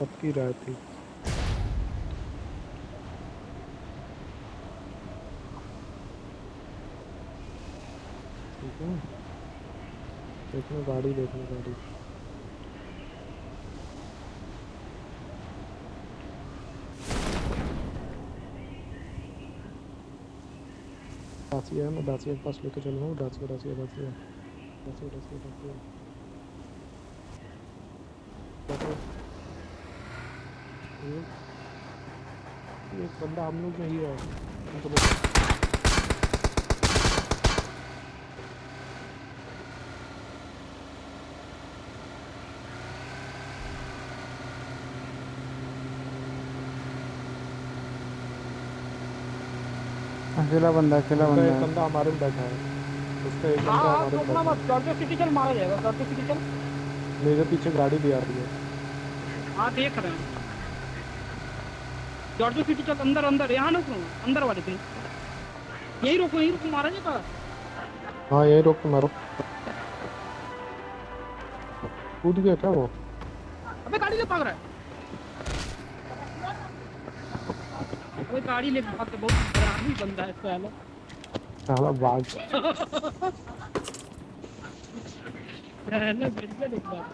सबकी राय थी। ठीक देखना गाड़ी देखना गाड़ी। डासिया है, मैं डासिया के पास लेके चलूँगा डासिया डासिया डासिया डासिया डासिया डासिया देखो, ये ये एक बंदा हम लोग में ही है। उनको अकेला बंदा अकेला बंदा एक है। बंदा हमारे में बैठा है। उसका एक बंदा हाँ हमारे तो में बैठा मत जॉर्जो सिटी चल मारा जाएगा जॉर्जो सिटी चल मेरे पीछे गाड़ी भी आ रही है। हाँ देख रहे हैं। जॉर्जो सिटी चल अंदर अंदर यहाँ ना सुनो अंदर वाले पे यही रोको यही रोको मारा जाएगा हाँ यही रोक मारो कूद गया क्या वो? अबे गाड़ी ले भाग रहा है। अबे गाड़ी ले भाग के बहुत बराबरी बंदा है साला साला बाग साला बिल्कुल एक बात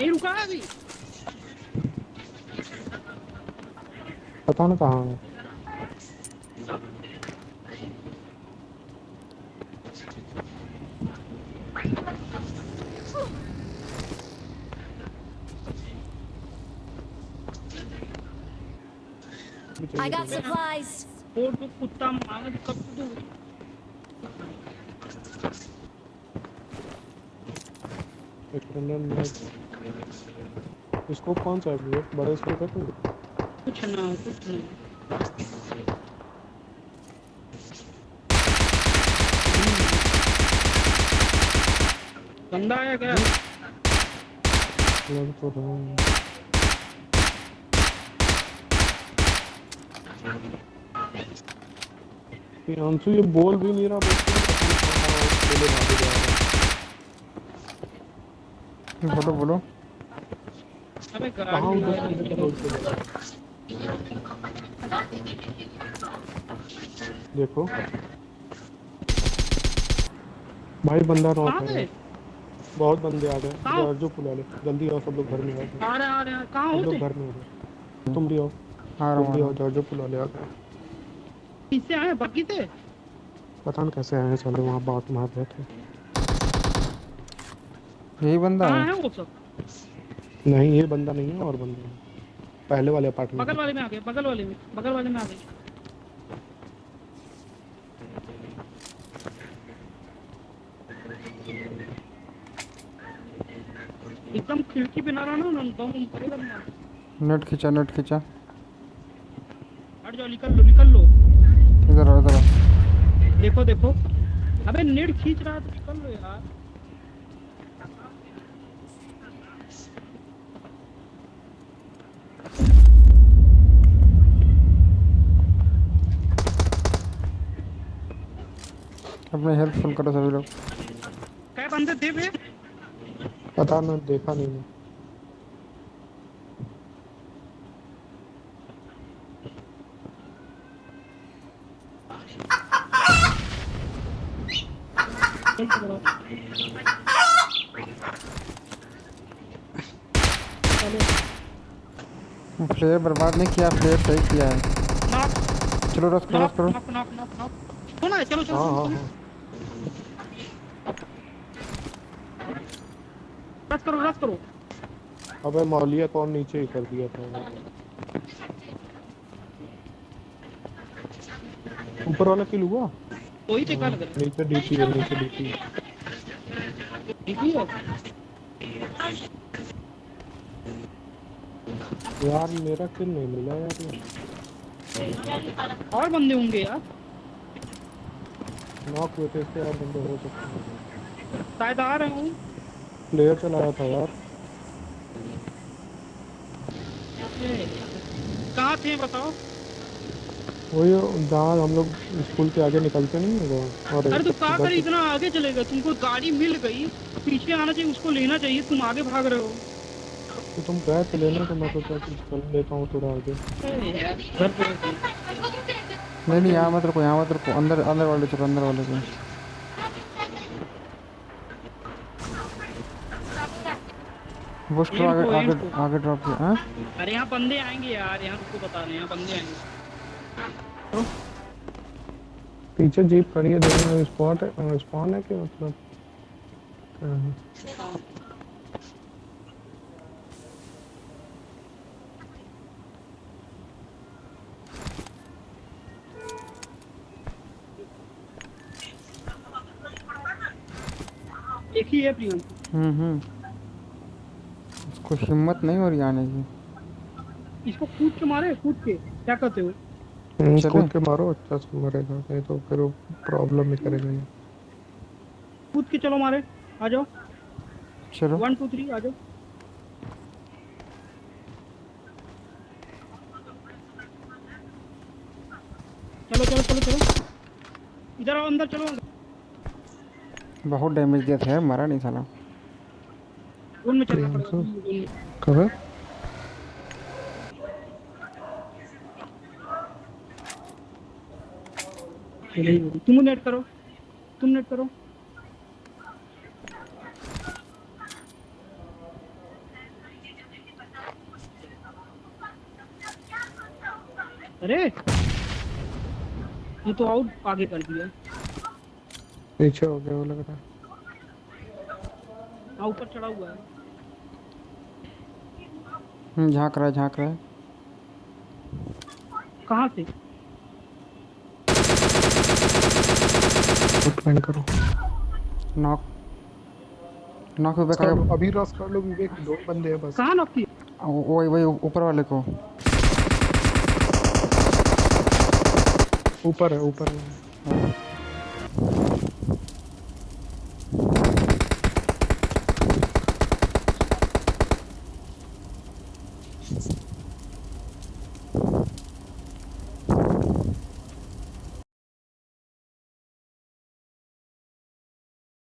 यही रुका है अभी पता ना कहाँ है I got supplies. और तो कुत्ता मांग कब तू इसको कौन सा है? भैया बड़ा स्कोप है? कोई कुछ ना कुछ नहीं। बंदा आया क्या? लग तो रहा है। ये बोल भी नहीं रहा बोले है। बोलो बोलो। जा है? देखो। भाई बंदा नॉक है। बहुत बंदे आ गए? जो पुला ले जल्दी आओ सब लोग घर में आओ आ रहे आ रहे हैं। कहाँ हो लोग तुम? घर में आओ तुम भी आओ। आ तुम भी रहा आओ हूँ। जॉर्जो पुला ले आ गए किससे आए बग्गी से? पता नहीं कैसे आए साले वहाँ बात मार रहे थे यही बंदा है है। वो सब। नहीं ये बंदा नहीं है और बंदा है। पहले वाले अपार्टमेंट बगल वाले में आ गए बगल वाले में बगल वाले में आ गए। एकदम खिड़की पे ना रहना ना बम बम करेगा ना नेट खींचा नेट खींचा। हट जाओ निकल लो निकल लो। इधर आओ इधर आओ। देखो देखो। अबे नेट खींच रहा है तो निकल लो यार। अपने हेल्प फुल करो सभी लोग। क्या बंदे थे बे पता ना देखा नहीं मैं। फ्लेयर बर्बाद नहीं किया फ्लेयर सही किया है। चलो रस करो रस करो। नॉक नॉक नॉक नॉक सुना है चलो चलो हाँ हाँ चलो रस करो रस करो। अबे मौलिया कौन नीचे ही कर दिया था। ऊपर वाला किल हुआ? वही टेका लग रहा नीचे डीपी है नीचे डीपी है। ठीक है? यार मेरा किल नहीं मिला यार। और बंदे होंगे यार। नॉक हुए थे इससे और बंदे हो सकते हैं। शायद आ रहे हूँ। प्लेयर चलाया था यार। कहाँ थे बताओ? वही जहाँ हम लोग स्कूल के आगे निकलते नहीं है वो और अरे तो का इधर कर इतना आगे चलेगा तुमको गाड़ी मिल गई। पीछे आना चाहिए उसको लेना चाहिए। तुम आगे भाग रहे हो। तो तुम गए तो लेने तो मैं सोचा कि चल लेता हूँ थोड़ा आगे। नहीं नहीं यहाँ मत रुको यहाँ मत रुको। अंदर अंदर वाले चलो अंदर वाले को। बुश करो आगे आगे आगे ड्रॉप किया हाँ? अरे यहाँ बंदे आएँगे यार यहाँ रुको बता रहे हैं यहाँ बंदे आएँगे। पीछे जीप खड़ी है देखना स्पॉट है स्पॉन है कि मतलब? एक ही है प्रियंका। हम्म हम्म। उसको हिम्मत नहीं हो रही आने की। इसको कूद के मारे कूद के। क्या कहते हो? हम्म, कूद के मारो अच्छा से मरेगा नहीं तो फिर प्रॉब्लम ही करेगा ये कूद के चलो मारे आ जाओ। चलो। वन टू थ्री आ जाओ। चलो चलो चलो चलो। इधर आओ अंदर चलो। बहुत डैमेज दिया था मरा नहीं साला। जोन में चलना पड़ेगा कब है तुम नेट करो। तुम नेट करो। अरे ये तो आउट आगे कर दिया। पीछे हो गया वो लग रहा है। हाँ ऊपर चढ़ा हुआ है। झाँक रहा है झाँक रहा है। कहाँ से? आउटलाइन करो। नॉक। नॉक पे कर अभी रस कर लो विवेक दो बंदे हैं बस। कहाँ नॉक की वही वही ऊपर वाले को। ऊपर है ऊपर है।